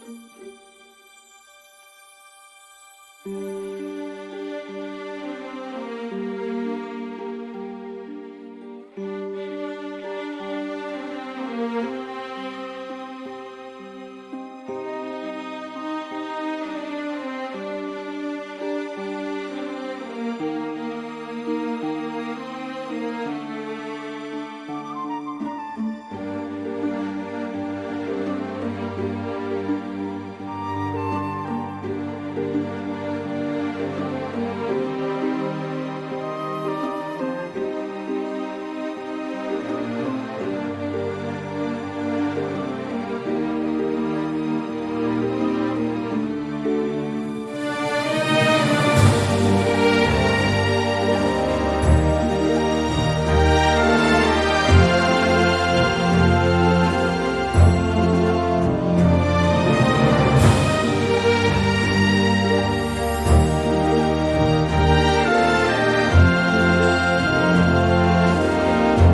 Música